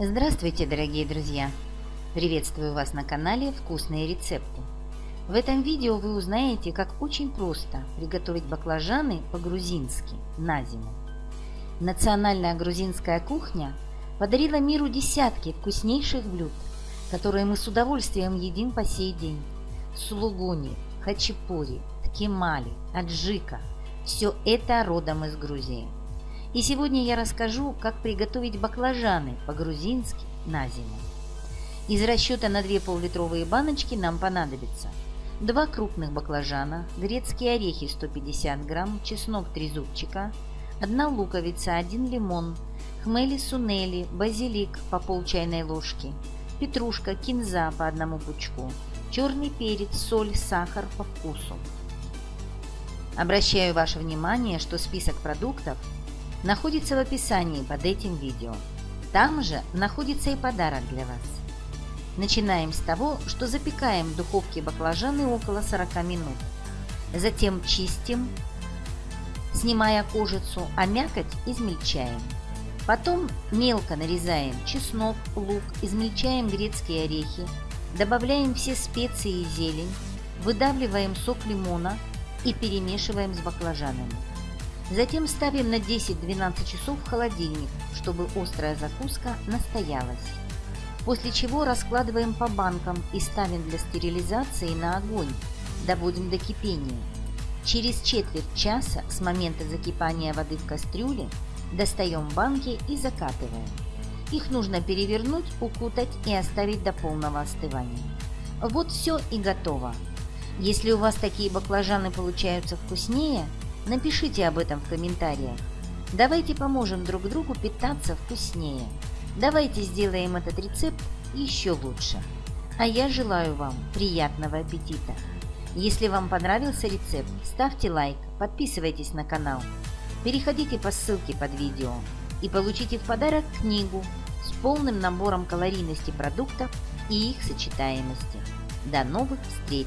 Здравствуйте, дорогие друзья! Приветствую вас на канале «Вкусные рецепты». В этом видео вы узнаете, как очень просто приготовить баклажаны по-грузински на зиму. Национальная грузинская кухня подарила миру десятки вкуснейших блюд, которые мы с удовольствием едим по сей день. Сулугуни, хачапури, ткемали, аджика – все это родом из Грузии – и сегодня я расскажу, как приготовить баклажаны по-грузински на зиму. Из расчета на 2 пол-литровые баночки нам понадобится 2 крупных баклажана, грецкие орехи 150 грамм, чеснок 3 зубчика, 1 луковица, 1 лимон, хмели-сунели, базилик по пол чайной ложки, петрушка, кинза по одному пучку, черный перец, соль, сахар по вкусу. Обращаю ваше внимание, что список продуктов находится в описании под этим видео. Там же находится и подарок для вас. Начинаем с того, что запекаем в духовке баклажаны около 40 минут. Затем чистим, снимая кожицу, а мякоть измельчаем. Потом мелко нарезаем чеснок, лук, измельчаем грецкие орехи, добавляем все специи и зелень, выдавливаем сок лимона и перемешиваем с баклажанами. Затем ставим на 10-12 часов в холодильник, чтобы острая закуска настоялась. После чего раскладываем по банкам и ставим для стерилизации на огонь, доводим до кипения. Через четверть часа с момента закипания воды в кастрюле достаем банки и закатываем. Их нужно перевернуть, укутать и оставить до полного остывания. Вот все и готово. Если у вас такие баклажаны получаются вкуснее – Напишите об этом в комментариях. Давайте поможем друг другу питаться вкуснее. Давайте сделаем этот рецепт еще лучше. А я желаю вам приятного аппетита. Если вам понравился рецепт, ставьте лайк, подписывайтесь на канал. Переходите по ссылке под видео и получите в подарок книгу с полным набором калорийности продуктов и их сочетаемости. До новых встреч!